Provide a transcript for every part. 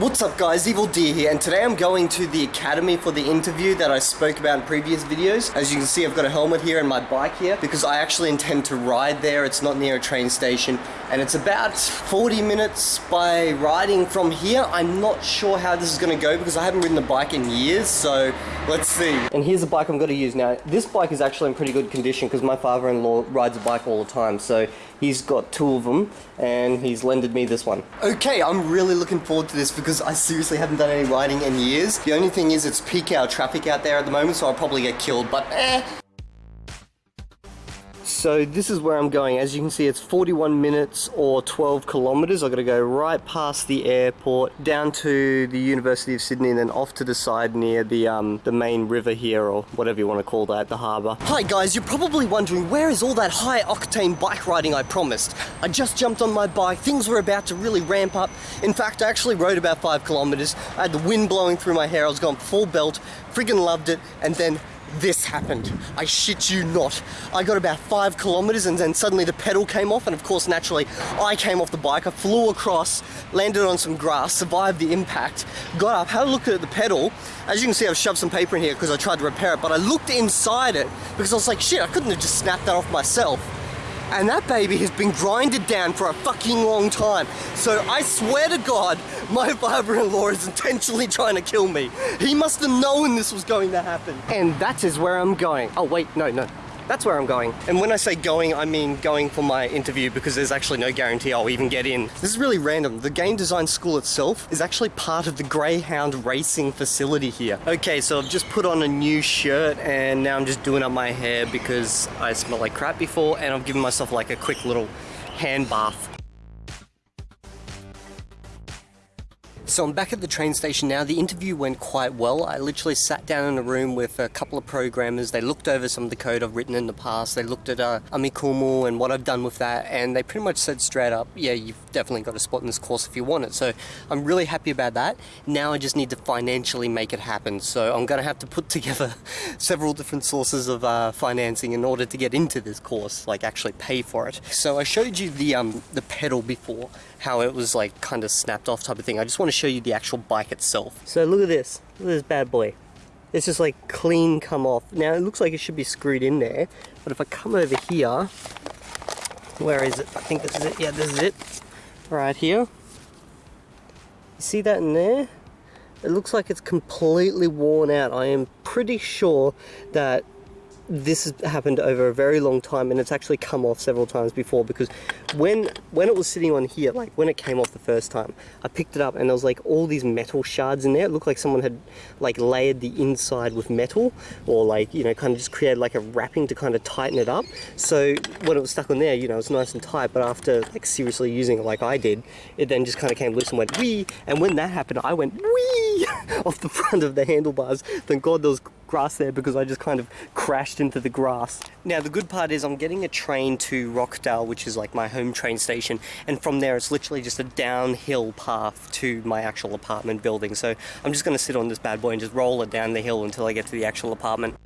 What's up guys, Evildea here, and today I'm going to the academy for the interview that I spoke about in previous videos. As you can see, I've got a helmet here and my bike here, because I actually intend to ride there. It's not near a train station, and it's about 40 minutes by riding from here. I'm not sure how this is gonna go, because I haven't ridden a bike in years, so let's see. And here's the bike I'm gonna use now. This bike is actually in pretty good condition, because my father-in-law rides a bike all the time, so he's got two of them, and he's lended me this one. Okay, I'm really looking forward to this, because I seriously haven't done any riding in years. The only thing is it's peak hour traffic out there at the moment, so I'll probably get killed, but eh. So this is where I'm going. As you can see, it's 41 minutes or 12 kilometers. I've got to go right past the airport, down to the University of Sydney, and then off to the side near the um, the main river here, or whatever you want to call that, the harbour. Hi guys, you're probably wondering where is all that high octane bike riding I promised? I just jumped on my bike. Things were about to really ramp up. In fact, I actually rode about five kilometers. I had the wind blowing through my hair. I was going full belt. Friggin' loved it. And then this happened. I shit you not. I got about five kilometers and then suddenly the pedal came off and of course naturally I came off the bike. I flew across, landed on some grass, survived the impact, got up, had a look at the pedal. As you can see I've shoved some paper in here because I tried to repair it but I looked inside it because I was like shit I couldn't have just snapped that off myself and that baby has been grinded down for a fucking long time. So I swear to God, my father-in-law is intentionally trying to kill me. He must have known this was going to happen. And that is where I'm going. Oh wait, no, no. That's where I'm going. And when I say going, I mean going for my interview because there's actually no guarantee I'll even get in. This is really random. The game design school itself is actually part of the Greyhound racing facility here. Okay, so I've just put on a new shirt and now I'm just doing up my hair because I smelled like crap before and I've given myself like a quick little hand bath. So I'm back at the train station now. The interview went quite well. I literally sat down in a room with a couple of programmers. They looked over some of the code I've written in the past. They looked at uh, Amikumu and what I've done with that, and they pretty much said straight up, yeah, you've definitely got a spot in this course if you want it. So I'm really happy about that. Now I just need to financially make it happen. So I'm going to have to put together several different sources of uh, financing in order to get into this course, like actually pay for it. So I showed you the um, the pedal before, how it was like kind of snapped off type of thing. I just want to show you the actual bike itself. So look at this, look at this bad boy. It's just like clean come off. Now it looks like it should be screwed in there, but if I come over here, where is it? I think this is it. Yeah, this is it. Right here. You see that in there? It looks like it's completely worn out. I am pretty sure that this has happened over a very long time and it's actually come off several times before because when when it was sitting on here like when it came off the first time I picked it up and there was like all these metal shards in there. It looked like someone had like layered the inside with metal or like you know kind of just created like a wrapping to kind of tighten it up. So when it was stuck on there you know it's nice and tight but after like seriously using it like I did it then just kind of came loose and went wee! And when that happened I went wee! off the front of the handlebars. Thank god was grass there because I just kind of crashed into the grass. Now the good part is I'm getting a train to Rockdale which is like my home train station and from there it's literally just a downhill path to my actual apartment building so I'm just going to sit on this bad boy and just roll it down the hill until I get to the actual apartment.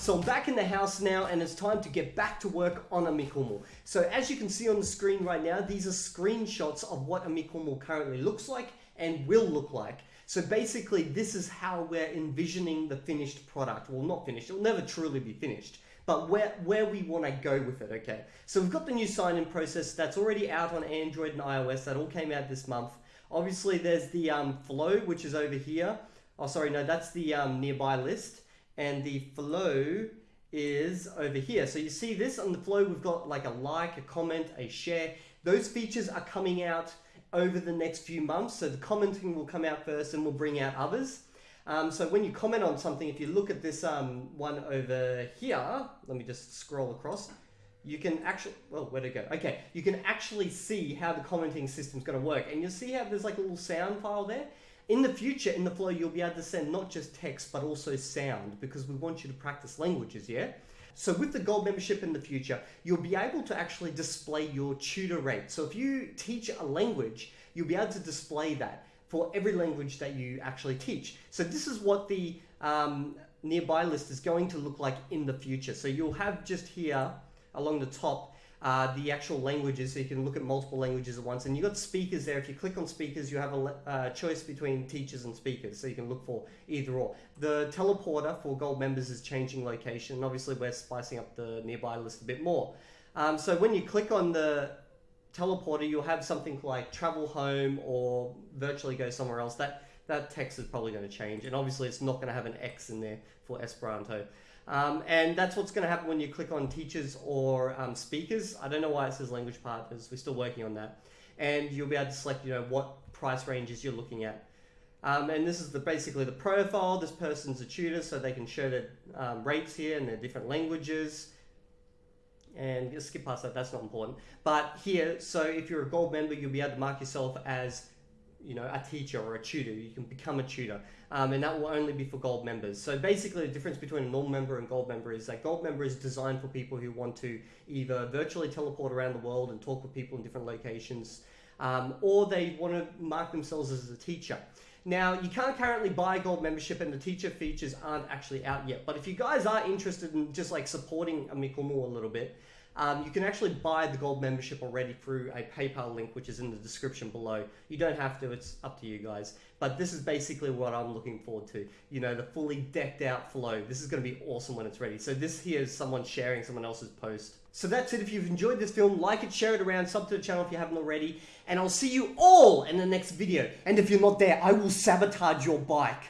So I'm back in the house now and it's time to get back to work on a Amikumu. So as you can see on the screen right now, these are screenshots of what a Amikumu currently looks like and will look like. So basically, this is how we're envisioning the finished product. Well, not finished, it'll never truly be finished, but where, where we want to go with it, okay? So we've got the new sign-in process that's already out on Android and iOS, that all came out this month. Obviously, there's the um, flow, which is over here. Oh, sorry, no, that's the um, nearby list. And the flow is over here. So you see this on the flow, we've got like a like, a comment, a share. Those features are coming out over the next few months. So the commenting will come out first and we'll bring out others. Um, so when you comment on something, if you look at this um, one over here, let me just scroll across, you can actually, well, where'd it go? Okay, you can actually see how the commenting system's gonna work. And you'll see how there's like a little sound file there. In the future, in the flow, you'll be able to send not just text, but also sound because we want you to practice languages, yeah? So with the gold membership in the future, you'll be able to actually display your tutor rate. So if you teach a language, you'll be able to display that for every language that you actually teach. So this is what the um, nearby list is going to look like in the future. So you'll have just here along the top uh, the actual languages, so you can look at multiple languages at once. And you've got speakers there. If you click on speakers, you have a uh, choice between teachers and speakers, so you can look for either or. The teleporter for gold members is changing location. And obviously, we're spicing up the nearby list a bit more. Um, so when you click on the teleporter, you'll have something like travel home or virtually go somewhere else. That that text is probably going to change, and obviously it's not going to have an X in there for Esperanto. Um, and that's what's going to happen when you click on teachers or um, speakers. I don't know why it says language partners. We're still working on that. And you'll be able to select, you know, what price ranges you're looking at. Um, and this is the basically the profile. This person's a tutor, so they can show their um, rates here and their different languages. And skip past that, that's not important. But here, so if you're a gold member, you'll be able to mark yourself as you know, a teacher or a tutor. You can become a tutor, um, and that will only be for gold members. So basically, the difference between a normal member and gold member is that gold member is designed for people who want to either virtually teleport around the world and talk with people in different locations, um, or they want to mark themselves as a teacher. Now, you can't currently buy gold membership and the teacher features aren't actually out yet. But if you guys are interested in just like supporting Amikumu a little bit, um, you can actually buy the gold membership already through a PayPal link, which is in the description below. You don't have to, it's up to you guys. But this is basically what I'm looking forward to. You know, the fully decked out flow. This is going to be awesome when it's ready. So this here is someone sharing someone else's post. So that's it. If you've enjoyed this film, like it, share it around, sub to the channel if you haven't already. And I'll see you all in the next video. And if you're not there, I will sabotage your bike.